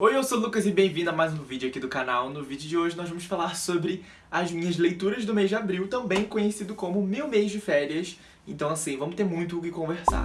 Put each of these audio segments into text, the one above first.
Oi, eu sou o Lucas e bem-vindo a mais um vídeo aqui do canal. No vídeo de hoje nós vamos falar sobre as minhas leituras do mês de abril, também conhecido como meu mês de férias. Então assim, vamos ter muito o que conversar.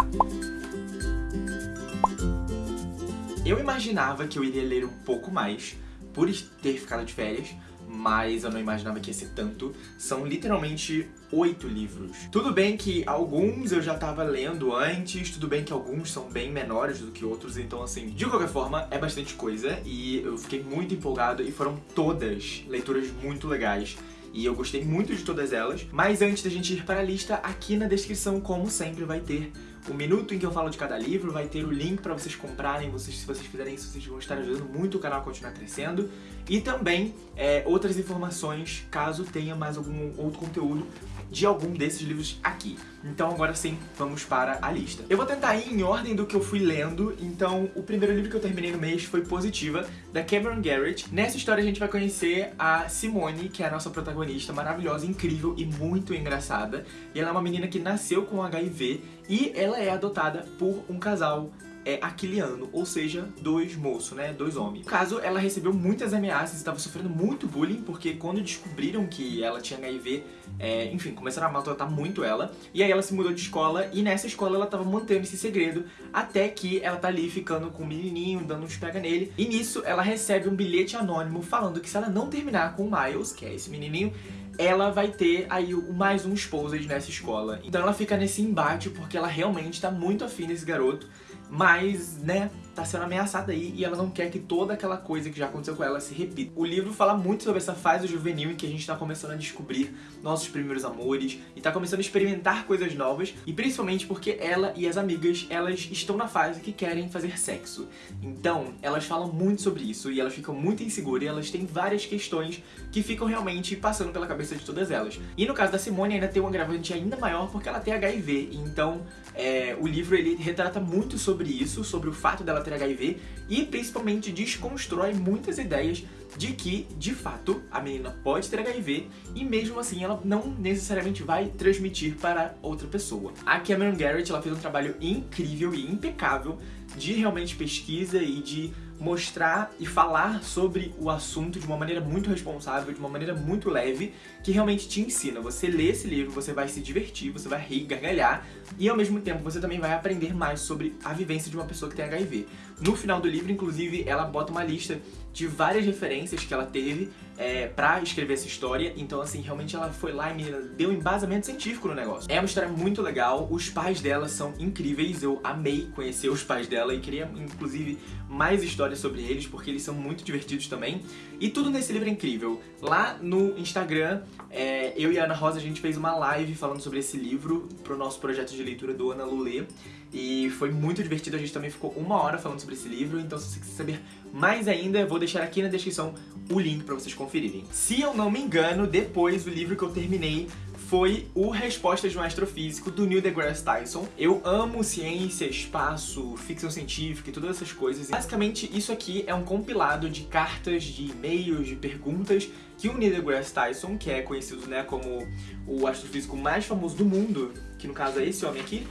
Eu imaginava que eu iria ler um pouco mais, por ter ficado de férias, mas eu não imaginava que ia ser tanto. São literalmente oito livros. Tudo bem que alguns eu já tava lendo antes, tudo bem que alguns são bem menores do que outros, então assim, de qualquer forma, é bastante coisa e eu fiquei muito empolgado e foram todas leituras muito legais e eu gostei muito de todas elas. Mas antes da gente ir para a lista, aqui na descrição, como sempre, vai ter o minuto em que eu falo de cada livro, vai ter o link para vocês comprarem, vocês, se vocês fizerem isso, vocês vão estar ajudando muito o canal a continuar crescendo. E também é, outras informações, caso tenha mais algum outro conteúdo de algum desses livros aqui. Então agora sim, vamos para a lista. Eu vou tentar ir em ordem do que eu fui lendo, então o primeiro livro que eu terminei no mês foi Positiva, da Cameron Garrett. Nessa história a gente vai conhecer a Simone, que é a nossa protagonista, maravilhosa, incrível e muito engraçada. E ela é uma menina que nasceu com HIV e ela é adotada por um casal é aquiliano, ou seja, dois moços, né, dois homens. No caso, ela recebeu muitas ameaças e estava sofrendo muito bullying, porque quando descobriram que ela tinha HIV, é, enfim, começaram a maltratar muito ela, e aí ela se mudou de escola, e nessa escola ela estava mantendo esse segredo, até que ela tá ali ficando com o menininho, dando uns pega nele, e nisso ela recebe um bilhete anônimo falando que se ela não terminar com o Miles, que é esse menininho, ela vai ter aí mais um exposed nessa escola. Então ela fica nesse embate porque ela realmente tá muito afim desse garoto, mas, né, tá sendo ameaçada aí e ela não quer que toda aquela coisa que já aconteceu com ela se repita. O livro fala muito sobre essa fase juvenil em que a gente tá começando a descobrir nossos primeiros amores e tá começando a experimentar coisas novas e principalmente porque ela e as amigas, elas estão na fase que querem fazer sexo. Então, elas falam muito sobre isso e elas ficam muito inseguras e elas têm várias questões que ficam realmente passando pela cabeça de todas elas. E no caso da Simone ainda tem um agravante ainda maior porque ela tem HIV, então é, o livro ele retrata muito sobre isso, sobre o fato dela ter HIV e principalmente desconstrói muitas ideias de que, de fato, a menina pode ter HIV e mesmo assim ela não necessariamente vai transmitir para outra pessoa. A Cameron Garrett ela fez um trabalho incrível e impecável de realmente pesquisa e de mostrar e falar sobre o assunto de uma maneira muito responsável, de uma maneira muito leve, que realmente te ensina. Você lê esse livro, você vai se divertir, você vai rir, gargalhar, e ao mesmo tempo você também vai aprender mais sobre a vivência de uma pessoa que tem HIV. No final do livro, inclusive, ela bota uma lista de várias referências que ela teve é, pra escrever essa história, então assim, realmente ela foi lá e deu um embasamento científico no negócio. É uma história muito legal, os pais dela são incríveis, eu amei conhecer os pais dela e queria, inclusive, mais histórias sobre eles, porque eles são muito divertidos também. E tudo nesse livro é incrível. Lá no Instagram, é, eu e a Ana Rosa, a gente fez uma live falando sobre esse livro pro nosso projeto de leitura do Ana Lulê, e foi muito divertido, a gente também ficou uma hora falando sobre esse livro, então se você quiser saber mais ainda, eu vou deixar aqui na descrição o link pra vocês conferirem. Se eu não me engano, depois o livro que eu terminei foi o Respostas de um Astrofísico, do Neil deGrasse Tyson. Eu amo ciência, espaço, ficção científica e todas essas coisas. Basicamente, isso aqui é um compilado de cartas, de e-mails, de perguntas que o Neil deGrasse Tyson, que é conhecido né, como o astrofísico mais famoso do mundo, que no caso é esse homem aqui,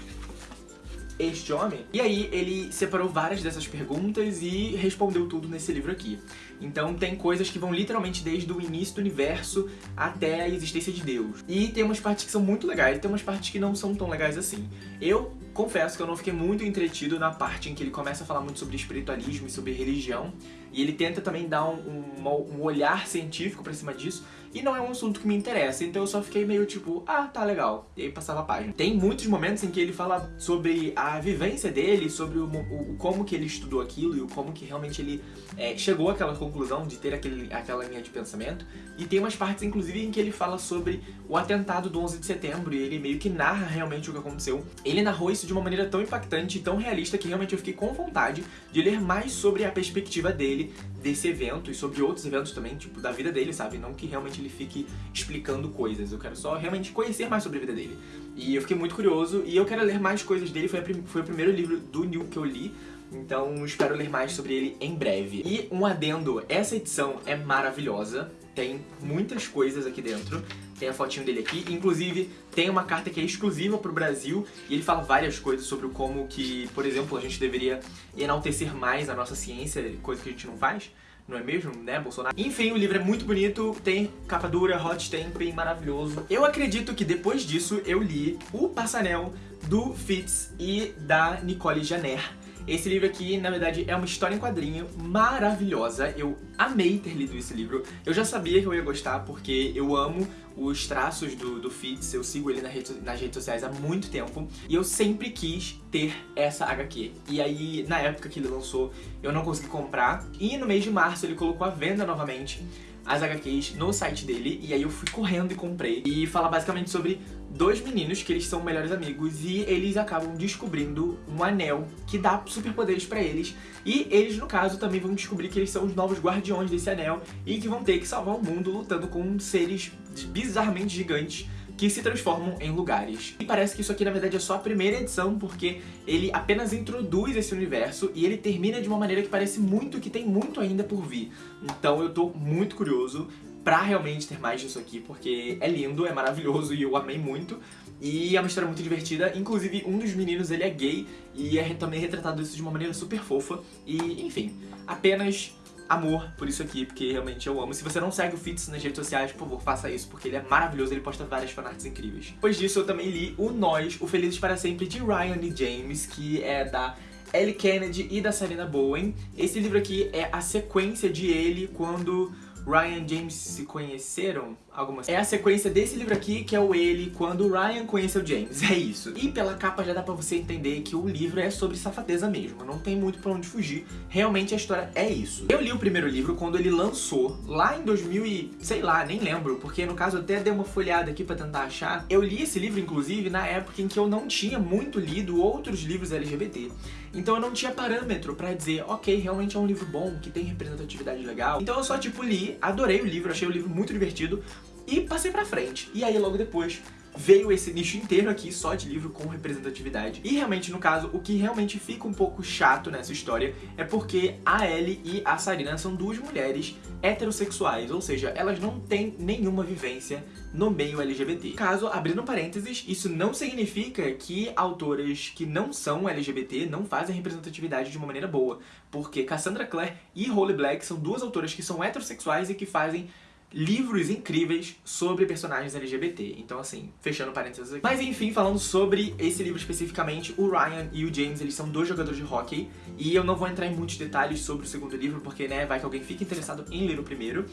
este homem. E aí ele separou várias dessas perguntas e respondeu tudo nesse livro aqui. Então tem coisas que vão literalmente desde o início do universo até a existência de Deus. E tem umas partes que são muito legais e tem umas partes que não são tão legais assim. Eu confesso que eu não fiquei muito entretido na parte em que ele começa a falar muito sobre espiritualismo e sobre religião. E ele tenta também dar um, um, um olhar científico pra cima disso. E não é um assunto que me interessa, então eu só fiquei meio tipo, ah, tá legal. E aí passava a página. Tem muitos momentos em que ele fala sobre a vivência dele, sobre o, o como que ele estudou aquilo e o como que realmente ele é, chegou àquela conclusão de ter aquele, aquela linha de pensamento. E tem umas partes, inclusive, em que ele fala sobre o atentado do 11 de setembro e ele meio que narra realmente o que aconteceu. Ele narrou isso de uma maneira tão impactante e tão realista que realmente eu fiquei com vontade de ler mais sobre a perspectiva dele desse evento e sobre outros eventos também, tipo, da vida dele, sabe? Não que realmente ele fique explicando coisas, eu quero só realmente conhecer mais sobre a vida dele. E eu fiquei muito curioso e eu quero ler mais coisas dele, foi, foi o primeiro livro do Neil que eu li, então espero ler mais sobre ele em breve. E um adendo, essa edição é maravilhosa, tem muitas coisas aqui dentro, tem a fotinho dele aqui, inclusive tem uma carta que é exclusiva pro Brasil e ele fala várias coisas sobre como que, por exemplo, a gente deveria enaltecer mais a nossa ciência, coisa que a gente não faz não é mesmo, né, Bolsonaro? Enfim, o livro é muito bonito, tem capa dura, hot stamping, maravilhoso. Eu acredito que depois disso eu li O Passanel do Fitz e da Nicole Janer. Esse livro aqui, na verdade, é uma história em quadrinho maravilhosa. Eu amei ter lido esse livro. Eu já sabia que eu ia gostar, porque eu amo os traços do, do Fitz, eu sigo ele na rede, nas redes sociais há muito tempo, e eu sempre quis ter essa HQ. E aí, na época que ele lançou, eu não consegui comprar, e no mês de março ele colocou à venda novamente as HQs no site dele, e aí eu fui correndo e comprei. E fala basicamente sobre dois meninos que eles são melhores amigos e eles acabam descobrindo um anel que dá superpoderes pra eles. E eles, no caso, também vão descobrir que eles são os novos guardiões desse anel e que vão ter que salvar o mundo lutando com seres bizarramente gigantes que se transformam em lugares. E parece que isso aqui na verdade é só a primeira edição, porque ele apenas introduz esse universo e ele termina de uma maneira que parece muito que tem muito ainda por vir. Então eu tô muito curioso pra realmente ter mais disso aqui, porque é lindo, é maravilhoso e eu amei muito. E é uma história muito divertida, inclusive um dos meninos ele é gay e é também retratado isso de uma maneira super fofa. E enfim, apenas amor por isso aqui, porque realmente eu amo. Se você não segue o Fitz nas redes sociais, por favor, faça isso, porque ele é maravilhoso, ele posta várias fanarts incríveis. Depois disso, eu também li o Nós, o Felizes para Sempre, de Ryan e James, que é da Ellie Kennedy e da Sarina Bowen. Esse livro aqui é a sequência de ele quando Ryan e James se conheceram, algumas... É a sequência desse livro aqui, que é o ele, quando Ryan conheceu James, é isso. E pela capa já dá pra você entender que o livro é sobre safadeza mesmo, não tem muito pra onde fugir, realmente a história é isso. Eu li o primeiro livro quando ele lançou, lá em 2000 e... sei lá, nem lembro, porque no caso eu até dei uma folhada aqui pra tentar achar. Eu li esse livro, inclusive, na época em que eu não tinha muito lido outros livros LGBT. Então eu não tinha parâmetro pra dizer, ok, realmente é um livro bom, que tem representatividade legal. Então eu só, tipo, li, adorei o livro, achei o livro muito divertido e passei pra frente. E aí, logo depois, veio esse nicho inteiro aqui só de livro com representatividade. E realmente, no caso, o que realmente fica um pouco chato nessa história é porque a Ellie e a Sarina são duas mulheres heterossexuais, ou seja, elas não têm nenhuma vivência no meio LGBT. Caso, abrindo parênteses, isso não significa que autoras que não são LGBT não fazem representatividade de uma maneira boa, porque Cassandra Clare e Holly Black são duas autoras que são heterossexuais e que fazem livros incríveis sobre personagens LGBT. Então, assim, fechando parênteses aqui. Mas, enfim, falando sobre esse livro especificamente, o Ryan e o James, eles são dois jogadores de hockey. E eu não vou entrar em muitos detalhes sobre o segundo livro, porque, né, vai que alguém fique interessado em ler o primeiro.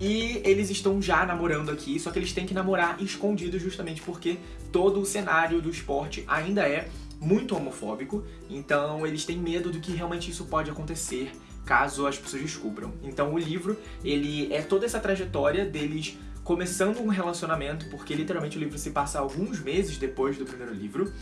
E eles estão já namorando aqui, só que eles têm que namorar escondidos justamente porque todo o cenário do esporte ainda é muito homofóbico, então eles têm medo do que realmente isso pode acontecer caso as pessoas descubram. Então o livro, ele é toda essa trajetória deles começando um relacionamento, porque literalmente o livro se passa alguns meses depois do primeiro livro,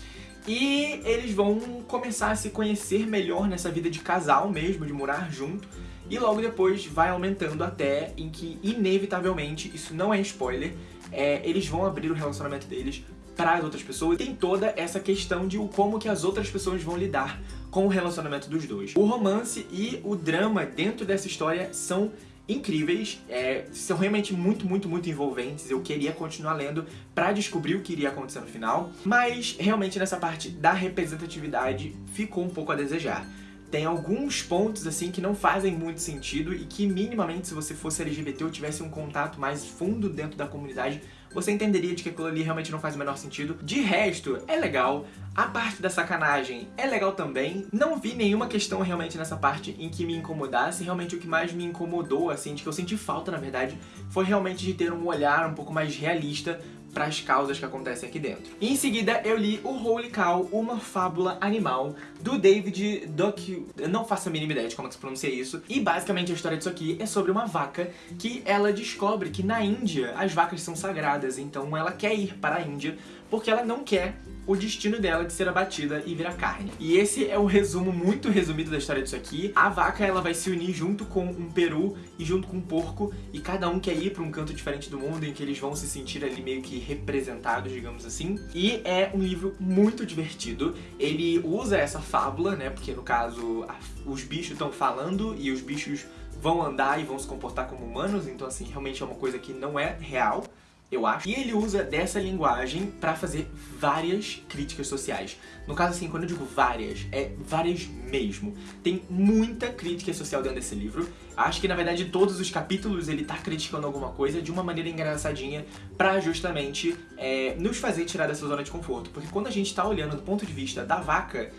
e eles vão começar a se conhecer melhor nessa vida de casal mesmo, de morar junto, e logo depois vai aumentando até em que, inevitavelmente, isso não é spoiler, é, eles vão abrir o relacionamento deles para as outras pessoas. Tem toda essa questão de como que as outras pessoas vão lidar com o relacionamento dos dois. O romance e o drama dentro dessa história são incríveis, é, são realmente muito, muito, muito envolventes. Eu queria continuar lendo pra descobrir o que iria acontecer no final, mas realmente nessa parte da representatividade ficou um pouco a desejar tem alguns pontos assim que não fazem muito sentido e que minimamente se você fosse LGBT ou tivesse um contato mais fundo dentro da comunidade, você entenderia de que aquilo ali realmente não faz o menor sentido. De resto, é legal. A parte da sacanagem é legal também. Não vi nenhuma questão realmente nessa parte em que me incomodasse. Realmente o que mais me incomodou, assim, de que eu senti falta, na verdade, foi realmente de ter um olhar um pouco mais realista para as causas que acontecem aqui dentro. E em seguida eu li o Holy Cow, uma fábula animal, do David Duck... Eu não faço a mínima ideia de como se pronuncia isso. E basicamente a história disso aqui é sobre uma vaca que ela descobre que na Índia as vacas são sagradas então ela quer ir para a Índia porque ela não quer o destino dela de ser abatida e virar carne. E esse é o resumo muito resumido da história disso aqui. A vaca ela vai se unir junto com um peru e junto com um porco e cada um quer ir para um canto diferente do mundo em que eles vão se sentir ali meio que representados, digamos assim. E é um livro muito divertido. Ele usa essa fábula, né, porque no caso os bichos estão falando e os bichos vão andar e vão se comportar como humanos, então assim, realmente é uma coisa que não é real eu acho. E ele usa dessa linguagem pra fazer várias críticas sociais. No caso, assim, quando eu digo várias, é várias mesmo. Tem muita crítica social dentro desse livro. Acho que, na verdade, todos os capítulos ele tá criticando alguma coisa de uma maneira engraçadinha pra justamente é, nos fazer tirar dessa zona de conforto. Porque quando a gente tá olhando do ponto de vista da vaca,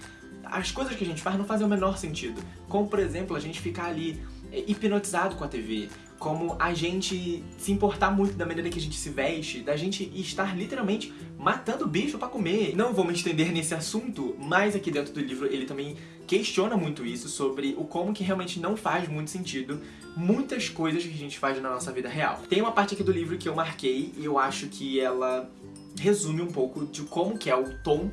as coisas que a gente faz não fazem o menor sentido. Como, por exemplo, a gente ficar ali é, hipnotizado com a TV, como a gente se importar muito da maneira que a gente se veste, da gente estar literalmente matando bicho pra comer. Não vou me estender nesse assunto, mas aqui dentro do livro ele também questiona muito isso sobre o como que realmente não faz muito sentido muitas coisas que a gente faz na nossa vida real. Tem uma parte aqui do livro que eu marquei e eu acho que ela resume um pouco de como que é o tom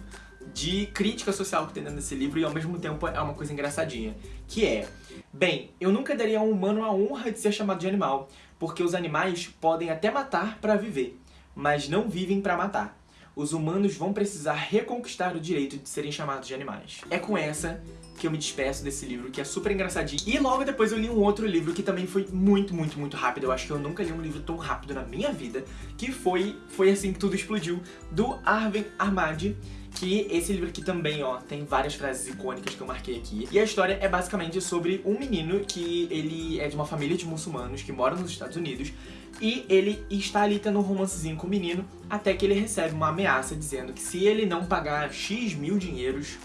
de crítica social que tem dentro desse livro e ao mesmo tempo é uma coisa engraçadinha, que é Bem, eu nunca daria a um humano a honra de ser chamado de animal, porque os animais podem até matar para viver, mas não vivem para matar. Os humanos vão precisar reconquistar o direito de serem chamados de animais. É com essa que eu me despeço desse livro, que é super engraçadinho. E logo depois eu li um outro livro que também foi muito, muito, muito rápido. Eu acho que eu nunca li um livro tão rápido na minha vida, que foi Foi Assim Que Tudo Explodiu, do Arven Armadi, que esse livro aqui também, ó, tem várias frases icônicas que eu marquei aqui. E a história é basicamente sobre um menino que ele é de uma família de muçulmanos que mora nos Estados Unidos e ele está ali tendo um romancezinho com o menino até que ele recebe uma ameaça dizendo que se ele não pagar X mil dinheiros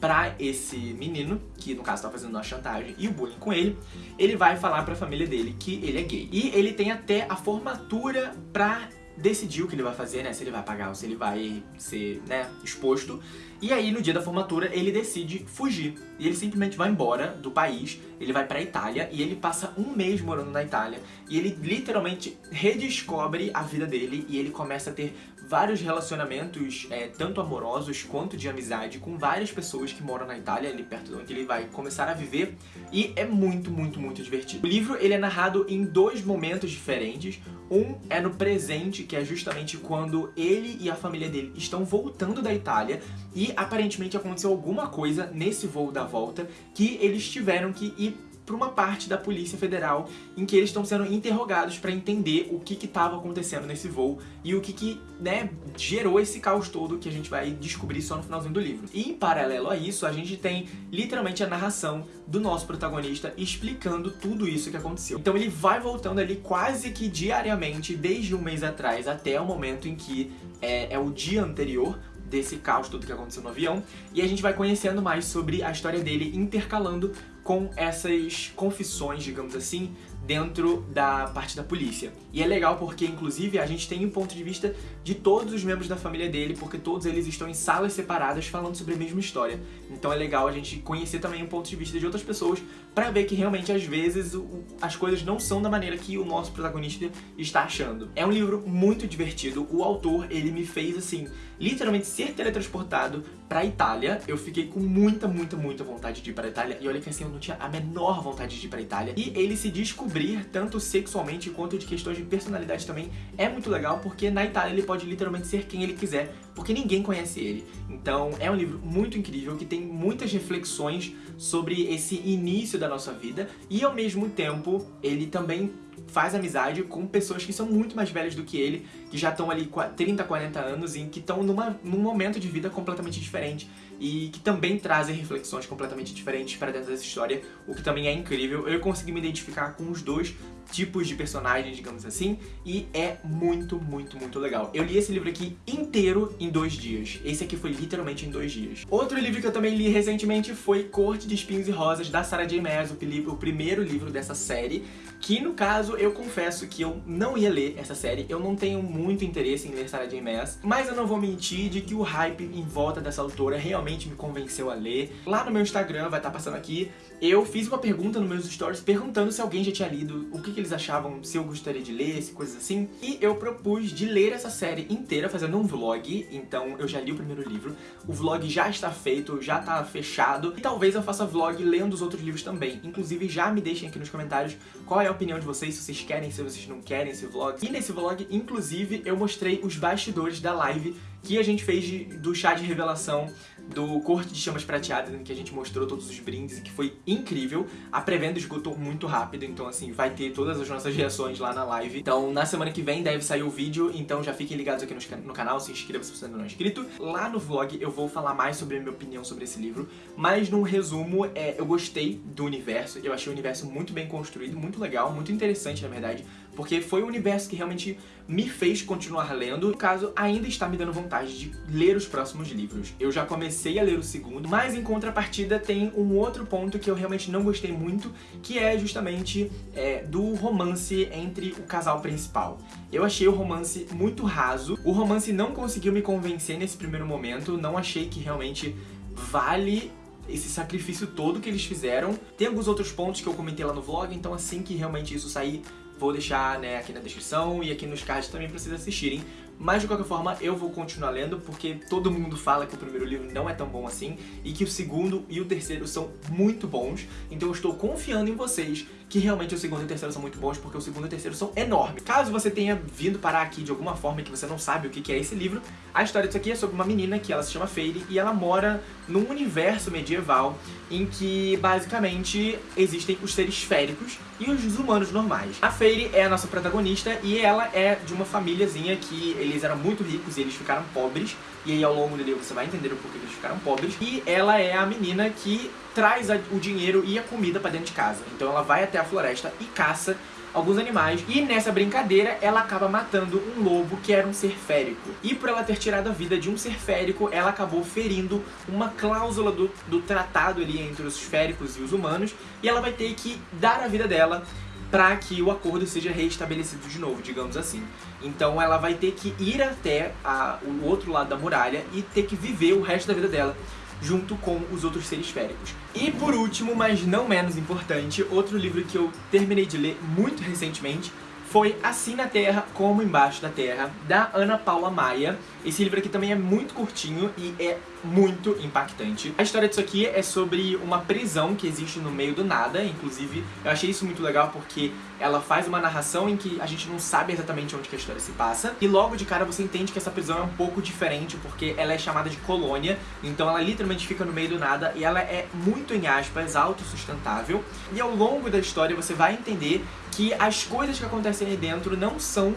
pra esse menino, que no caso tá fazendo uma chantagem e o bullying com ele, ele vai falar pra família dele que ele é gay. E ele tem até a formatura pra decidir o que ele vai fazer, né? Se ele vai pagar ou se ele vai ser, né, exposto. E aí, no dia da formatura, ele decide fugir. E ele simplesmente vai embora do país, ele vai pra Itália e ele passa um mês morando na Itália. E ele literalmente redescobre a vida dele e ele começa a ter vários relacionamentos, é, tanto amorosos quanto de amizade, com várias pessoas que moram na Itália, ali perto de onde ele vai começar a viver. E é muito, muito, muito divertido. O livro ele é narrado em dois momentos diferentes. Um é no presente, que é justamente quando ele e a família dele estão voltando da Itália e aparentemente aconteceu alguma coisa nesse voo da volta que eles tiveram que ir para uma parte da Polícia Federal em que eles estão sendo interrogados para entender o que estava acontecendo nesse voo e o que, que né, gerou esse caos todo que a gente vai descobrir só no finalzinho do livro. E em paralelo a isso, a gente tem literalmente a narração do nosso protagonista explicando tudo isso que aconteceu. Então ele vai voltando ali quase que diariamente, desde um mês atrás até o momento em que é, é o dia anterior, desse caos todo que aconteceu no avião, e a gente vai conhecendo mais sobre a história dele intercalando com essas confissões, digamos assim, dentro da parte da polícia. E é legal porque, inclusive, a gente tem um ponto de vista de todos os membros da família dele, porque todos eles estão em salas separadas falando sobre a mesma história. Então é legal a gente conhecer também um ponto de vista de outras pessoas pra ver que realmente, às vezes, as coisas não são da maneira que o nosso protagonista está achando. É um livro muito divertido. O autor, ele me fez, assim, literalmente ser teletransportado pra Itália. Eu fiquei com muita, muita, muita vontade de ir pra Itália. E olha que, assim, eu não tinha a menor vontade de ir pra Itália. E ele se descobriu tanto sexualmente quanto de questões de personalidade também, é muito legal, porque na Itália ele pode literalmente ser quem ele quiser, porque ninguém conhece ele. Então é um livro muito incrível, que tem muitas reflexões sobre esse início da nossa vida, e ao mesmo tempo ele também faz amizade com pessoas que são muito mais velhas do que ele, que já estão ali 30, 40 anos e que estão num momento de vida completamente diferente e que também trazem reflexões completamente diferentes para dentro dessa história, o que também é incrível. Eu consegui me identificar com os dois tipos de personagens, digamos assim, e é muito, muito, muito legal. Eu li esse livro aqui inteiro em dois dias. Esse aqui foi literalmente em dois dias. Outro livro que eu também li recentemente foi Corte de Espinhos e Rosas, da Sarah J Maas, o primeiro livro dessa série, que no caso eu confesso que eu não ia ler essa série, eu não tenho muito interesse em ler Sarah J Maas, mas eu não vou mentir de que o hype em volta dessa autora realmente me convenceu a ler. Lá no meu Instagram, vai estar passando aqui, eu fiz uma pergunta nos meus stories perguntando se alguém já tinha lido, o que, que eles achavam, se eu gostaria de ler, se coisas assim. E eu propus de ler essa série inteira fazendo um vlog, então eu já li o primeiro livro. O vlog já está feito, já está fechado. E talvez eu faça vlog lendo os outros livros também. Inclusive, já me deixem aqui nos comentários qual é a opinião de vocês, se vocês querem, se vocês não querem esse vlog. E nesse vlog, inclusive, eu mostrei os bastidores da live que a gente fez de, do chá de revelação do Corte de Chamas Prateadas, em que a gente mostrou todos os brindes, que foi incrível. A pré-venda esgotou muito rápido, então assim, vai ter todas as nossas reações lá na live. Então na semana que vem deve sair o vídeo, então já fiquem ligados aqui no, no canal, se inscreva se você ainda não é inscrito. Lá no vlog eu vou falar mais sobre a minha opinião sobre esse livro, mas num resumo, é, eu gostei do universo, eu achei o universo muito bem construído, muito legal, muito interessante na verdade, porque foi um universo que realmente me fez continuar lendo. No caso, ainda está me dando vontade de ler os próximos livros. Eu já comecei a ler o segundo, mas em contrapartida tem um outro ponto que eu realmente não gostei muito, que é justamente é, do romance entre o casal principal. Eu achei o romance muito raso, o romance não conseguiu me convencer nesse primeiro momento, não achei que realmente vale esse sacrifício todo que eles fizeram. Tem alguns outros pontos que eu comentei lá no vlog, então assim que realmente isso sair, vou deixar né, aqui na descrição e aqui nos cards também pra vocês assistirem. Mas de qualquer forma, eu vou continuar lendo, porque todo mundo fala que o primeiro livro não é tão bom assim, e que o segundo e o terceiro são muito bons, então eu estou confiando em vocês que realmente o segundo e o terceiro são muito bons, porque o segundo e o terceiro são enormes. Caso você tenha vindo parar aqui de alguma forma e que você não sabe o que é esse livro, a história disso aqui é sobre uma menina que ela se chama Fairy e ela mora num universo medieval em que, basicamente, existem os seres féricos e os humanos normais. A Fairy é a nossa protagonista e ela é de uma famíliazinha que eles eram muito ricos e eles ficaram pobres, e aí ao longo do livro você vai entender o porquê eles ficaram pobres. E ela é a menina que traz o dinheiro e a comida pra dentro de casa. Então ela vai até a floresta e caça alguns animais, e nessa brincadeira ela acaba matando um lobo que era um ser férico. E por ela ter tirado a vida de um ser férico, ela acabou ferindo uma cláusula do, do tratado ali entre os féricos e os humanos, e ela vai ter que dar a vida dela para que o acordo seja reestabelecido de novo, digamos assim. Então ela vai ter que ir até a, o outro lado da muralha e ter que viver o resto da vida dela junto com os outros seres féricos. E por último, mas não menos importante, outro livro que eu terminei de ler muito recentemente foi Assim na Terra como Embaixo da Terra, da Ana Paula Maia. Esse livro aqui também é muito curtinho e é muito impactante. A história disso aqui é sobre uma prisão que existe no meio do nada, inclusive eu achei isso muito legal porque ela faz uma narração em que a gente não sabe exatamente onde que a história se passa, e logo de cara você entende que essa prisão é um pouco diferente porque ela é chamada de colônia, então ela literalmente fica no meio do nada e ela é muito, em aspas, autossustentável, e ao longo da história você vai entender que as coisas que acontecem aí dentro não são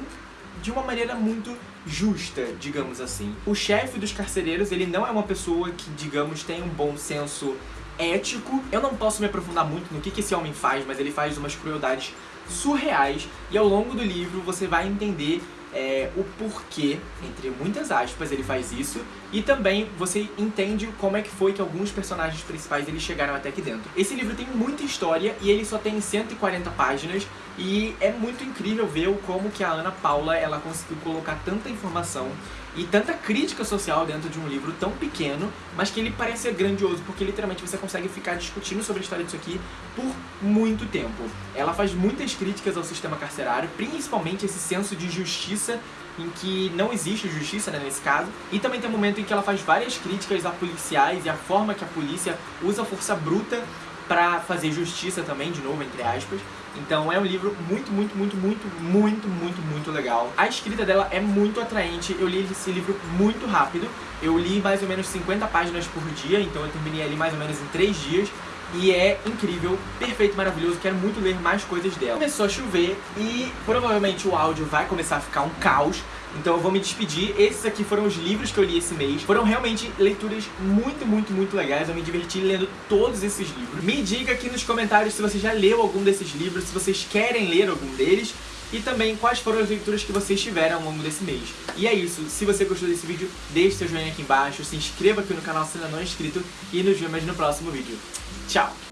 de uma maneira muito justa, digamos assim. O chefe dos carcereiros, ele não é uma pessoa que, digamos, tem um bom senso ético. Eu não posso me aprofundar muito no que, que esse homem faz, mas ele faz umas crueldades surreais e ao longo do livro você vai entender é, o porquê, entre muitas aspas, ele faz isso, e também você entende como é que foi que alguns personagens principais eles chegaram até aqui dentro. Esse livro tem muita história e ele só tem 140 páginas, e é muito incrível ver como que a Ana Paula ela conseguiu colocar tanta informação e tanta crítica social dentro de um livro tão pequeno, mas que ele parece ser grandioso, porque literalmente você consegue ficar discutindo sobre a história disso aqui por muito tempo. Ela faz muitas críticas ao sistema carcerário, principalmente esse senso de justiça em que não existe justiça né, nesse caso, e também tem um momento em que ela faz várias críticas a policiais e a forma que a polícia usa força bruta para fazer justiça também, de novo, entre aspas. Então é um livro muito, muito, muito, muito, muito, muito, muito legal. A escrita dela é muito atraente, eu li esse livro muito rápido. Eu li mais ou menos 50 páginas por dia, então eu terminei ali mais ou menos em 3 dias. E é incrível, perfeito, maravilhoso, quero muito ler mais coisas dela. Começou a chover e provavelmente o áudio vai começar a ficar um caos, então eu vou me despedir. Esses aqui foram os livros que eu li esse mês. Foram realmente leituras muito, muito, muito legais. Eu me diverti lendo todos esses livros. Me diga aqui nos comentários se você já leu algum desses livros, se vocês querem ler algum deles. E também quais foram as leituras que vocês tiveram ao longo desse mês. E é isso, se você gostou desse vídeo, deixe seu joinha aqui embaixo, se inscreva aqui no canal se ainda não é inscrito e nos vemos no próximo vídeo. Tchau!